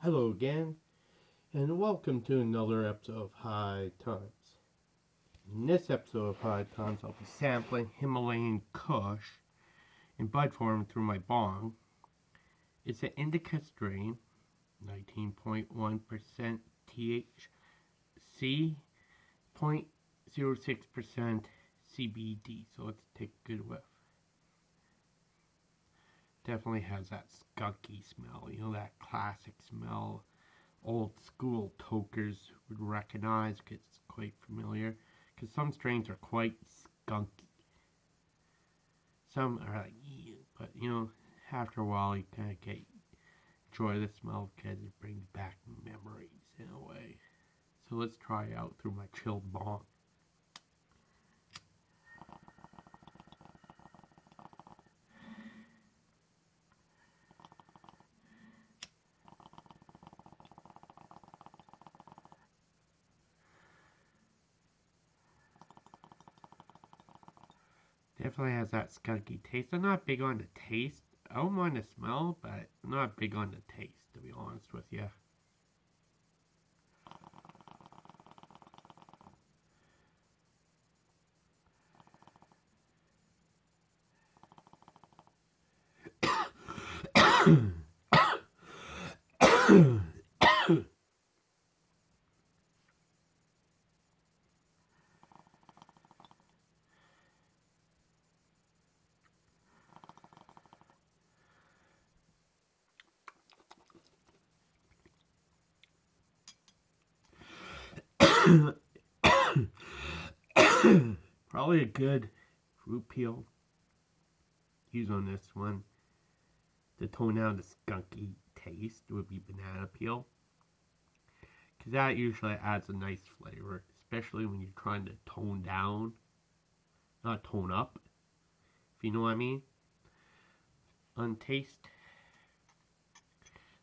Hello again, and welcome to another episode of High Times. In this episode of High Times, I'll be sampling Himalayan Kush in bud form through my bong. It's an indica strain, 19.1% THC, 0.06% CBD. So let's take a good whiff. Definitely has that skunky smell, you know, that classic smell old school tokers would recognize because it's quite familiar. Because some strains are quite skunky. Some are like, but you know, after a while you kind of get enjoy the smell because it brings back memories in a way. So let's try out through my chilled bong. Definitely has that skunky taste. I'm not big on the taste. I don't mind the smell, but I'm not big on the taste, to be honest with you. Probably a good fruit peel. Use on this one. To tone down the skunky taste would be banana peel. Because that usually adds a nice flavor. Especially when you're trying to tone down. Not tone up. If you know what I mean. On taste.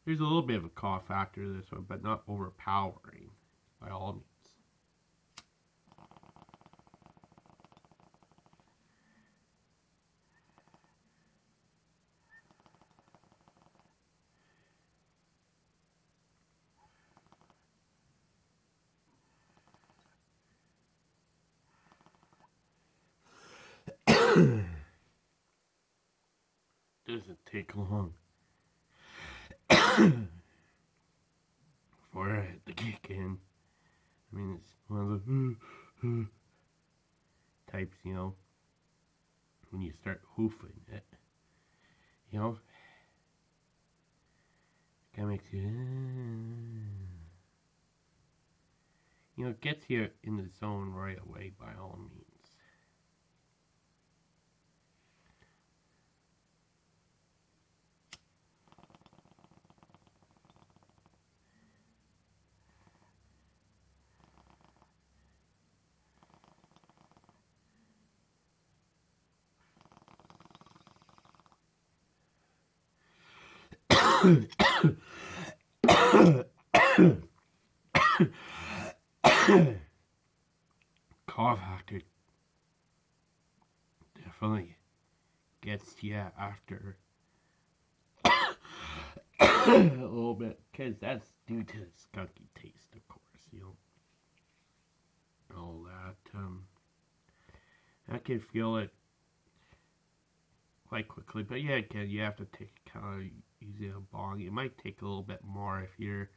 There's a little bit of a cough factor to this one. But not overpowering. By all means. Doesn't take long for it to kick in. I mean, it's one of the types, you know, when you start hoofing it, you know, kind of makes you, you know, gets you in the zone right away by all means. Cough actor definitely gets you after a little bit because that's due to the skunky taste, of course, you know, all that. Um, I can feel it quite quickly, but yeah, again, you have to take kind of using a bong. It might take a little bit more if you're,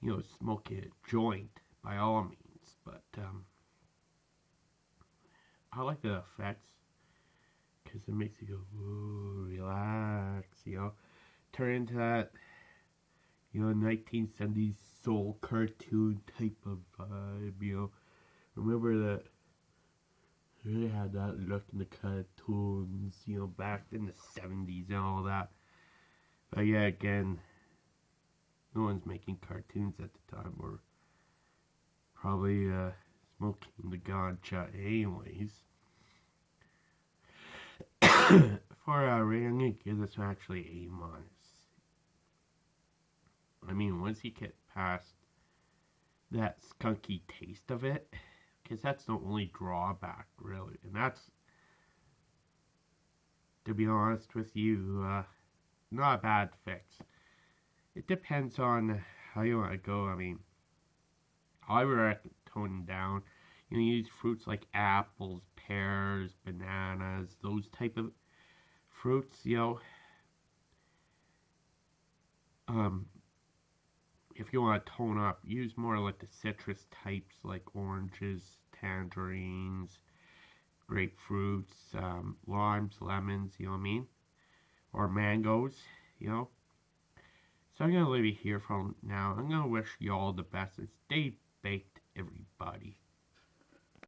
you know, smoking a joint, by all means. But um, I like the effects because it makes you go, ooh, relax, you know. Turn into that, you know, 1970s soul cartoon type of vibe, you know. Remember that really had that look in the cartoons, you know, back in the 70s and all that. But yeah, again, no one's making cartoons at the time or probably uh, smoking the ganja anyways. For uh, rating, I'm going to give this one actually A minus. I mean, once you get past that skunky taste of it, because that's the only drawback, really. And that's, to be honest with you, uh, not a bad fix. it depends on how you want to go. I mean, I would recommend toning down. You know, use fruits like apples, pears, bananas, those type of fruits. You know, um, if you want to tone up, use more like the citrus types like oranges, tangerines, grapefruits, um, limes, lemons, you know what I mean? Or mangoes, you know? So I'm going to leave it here for now. I'm going to wish you all the best and stay baked, everybody.